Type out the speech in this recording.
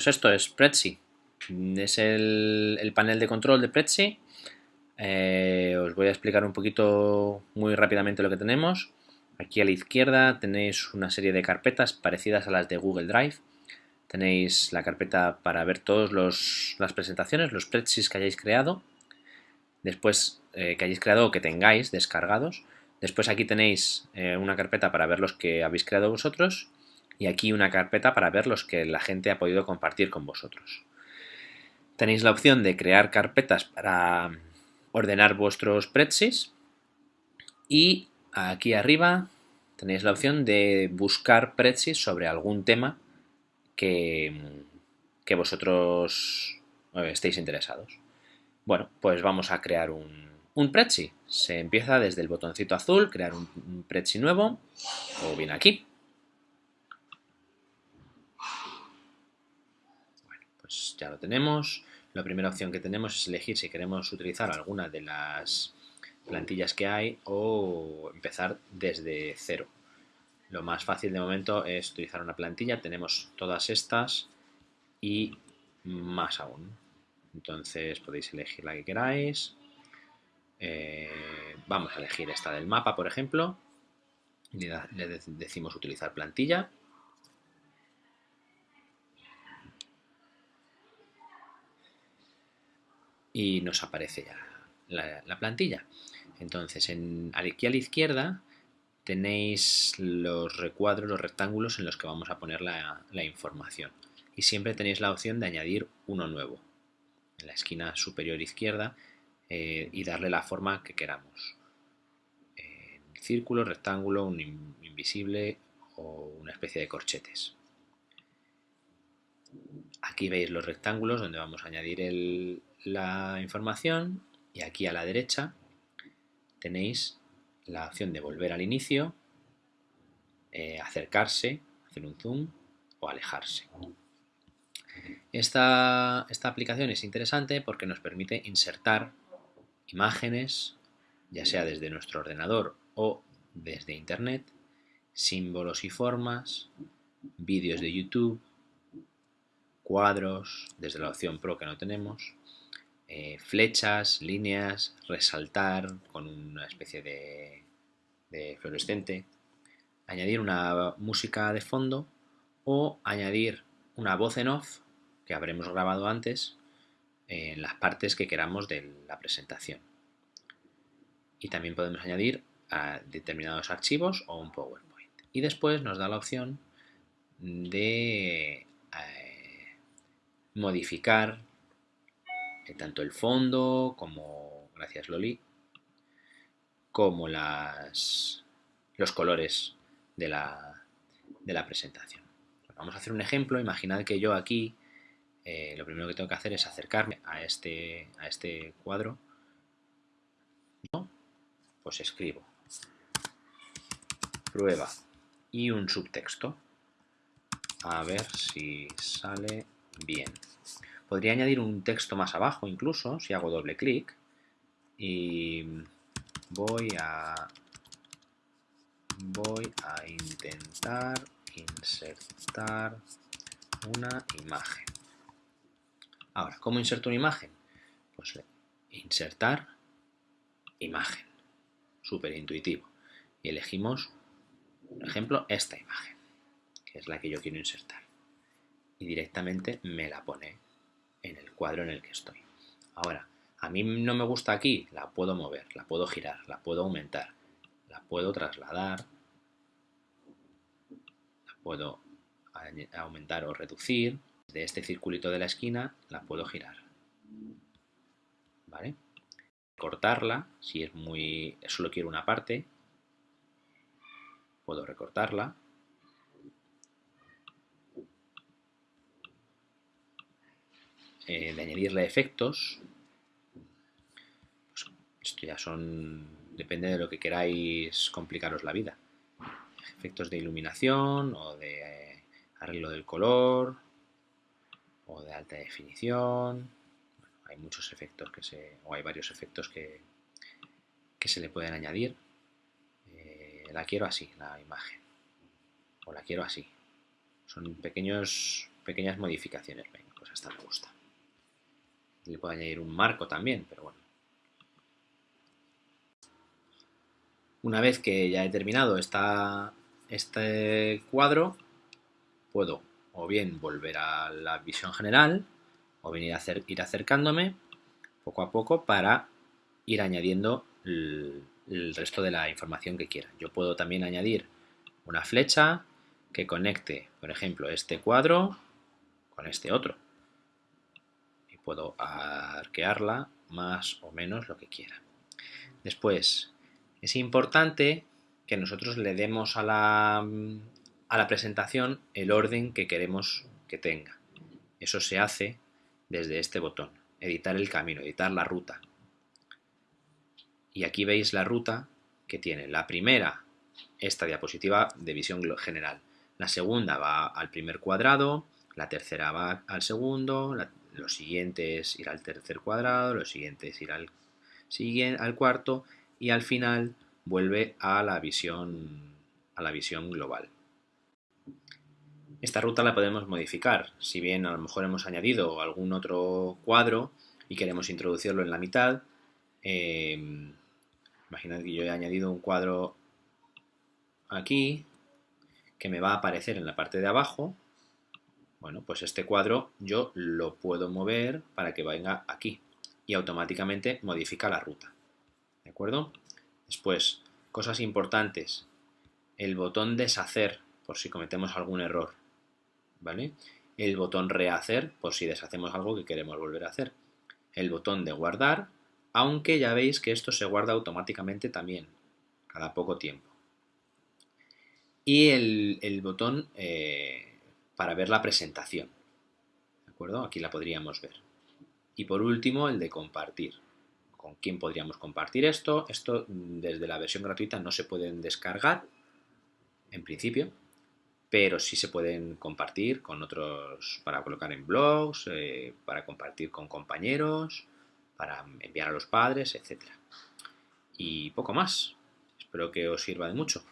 Pues esto es Prezi. Es el, panel de control de Prezi. Eh, os voy a explicar un poquito muy rápidamente lo que tenemos. Aquí a la izquierda tenéis una serie de carpetas parecidas a las de Google Drive. Tenéis la carpeta para ver todas las presentaciones, los Prezis que hayáis creado. Después eh, que hayáis creado o que tengáis descargados. Después aquí tenéis eh, una carpeta para ver los que habéis creado vosotros y aquí una carpeta para ver los que la gente ha podido compartir con vosotros. Tenéis la opción de crear carpetas para ordenar vuestros Pretsys y aquí arriba tenéis la opción de buscar Pretsys sobre algún tema que, que vosotros eh, estéis interesados. Bueno, pues vamos a crear un, un. Se empieza desde el botoncito azul, crear un, un Prezi nuevo, o bien aquí. Pues ya lo tenemos. La primera opción que tenemos es elegir si queremos utilizar alguna de las plantillas que hay o empezar desde cero. Lo más fácil de momento es utilizar una plantilla. Tenemos todas estas y más aún. Entonces podéis elegir la que queráis. Eh, vamos a elegir esta del mapa, por ejemplo. Le, decimos utilizar plantilla. Y nos aparece ya la, plantilla. Entonces, en, aquí a la izquierda tenéis los recuadros, los rectángulos en los que vamos a poner la, información. Y siempre tenéis la opción de añadir uno nuevo. En la esquina superior izquierda eh, y darle la forma que queramos. círculo, rectángulo, un invisible o una especie de corchetes. Aquí veis los rectángulos donde vamos a añadir la información y aquí a la derecha tenéis la opción de volver al inicio, eh, acercarse, hacer un zoom o alejarse. Esta, esta aplicación es interesante porque nos permite insertar imágenes, ya sea desde nuestro ordenador o desde internet, símbolos y formas, vídeos de YouTube, cuadros, desde la opción Pro que no tenemos, eh, flechas, líneas, resaltar con una especie de, fluorescente, añadir una música de fondo o añadir una voz en off que habremos grabado antes en las partes que queramos de la presentación. Y también podemos añadir a determinados archivos o un PowerPoint. Y después nos da la opción de modificar tanto el fondo como, gracias Loli, como las, los colores de la, de la presentación. Vamos a hacer un ejemplo. Imaginad que yo aquí eh, lo primero que tengo que hacer es acercarme a este, a este cuadro. Pues escribo prueba y un subtexto. A ver si sale bien. Podría añadir un texto más abajo incluso, si hago doble clic. Y voy a, voy a intentar insertar una imagen. Ahora, ¿cómo inserto una imagen? Pues insertar imagen. Súper intuitivo. Y elegimos, por ejemplo, esta imagen, que es la que yo quiero insertar. Y directamente me la pone en el cuadro en el que estoy. Ahora, a mí no me gusta aquí, la puedo mover, la puedo girar, la puedo aumentar, la puedo trasladar, la puedo aumentar o reducir. De este circulito de la esquina la puedo girar. ¿Vale? Cortarla, si es muy solo quiero una parte, puedo recortarla Eh, de añadirle efectos. Pues esto ya son... depende de lo que queráis complicaros la vida. Efectos de iluminación o de eh, arreglo del color o de alta definición. hay muchos efectos que se... o hay varios efectos que, que se le pueden añadir. Eh, la quiero así, la imagen. O la quiero así. Son pequeños pequeñas modificaciones. Venga, pues esta me gusta. Le puedo añadir un marco también, pero bueno. Una vez que ya he terminado esta, este cuadro, puedo o bien volver a la visión general o a hacer, ir acercándome poco a poco para ir añadiendo el resto de la información que quiera. Yo puedo también añadir una flecha que conecte, por ejemplo, este cuadro con este otro. Puedo arquearla más o menos lo que quiera. Después, es importante que nosotros le demos a la, a la presentación el orden que queremos que tenga. Eso se hace desde este botón, editar el camino, editar la ruta. Y aquí veis la ruta que tiene. La primera, esta diapositiva de visión general. La segunda va al primer cuadrado, la tercera va al segundo, lo siguiente es ir al tercer cuadrado, lo siguiente es ir al, al cuarto y al final vuelve a la visión, a la visión global. Esta ruta la podemos modificar, si bien a lo mejor hemos añadido algún otro cuadro y queremos introducirlo en la mitad, eh, Imaginad que yo he añadido un cuadro aquí que me va a aparecer en la parte de abajo. Bueno, pues este cuadro yo lo puedo mover para que venga aquí y automáticamente modifica la ruta. ¿De acuerdo? Después, cosas importantes. El botón deshacer por si cometemos algún error. ¿Vale? El botón rehacer por si deshacemos algo que queremos volver a hacer. El botón de guardar aunque ya veis que esto se guarda automáticamente también, cada poco tiempo. Y el, botón eh, para ver la presentación, ¿de acuerdo? Aquí la podríamos ver. Y por último, el de compartir. ¿Con quién podríamos compartir esto? Esto desde la versión gratuita no se pueden descargar, en principio, pero sí se pueden compartir con otros, para colocar en blogs, eh, para compartir con compañeros, para enviar a los padres, etc. Y poco más. Espero que os sirva de mucho.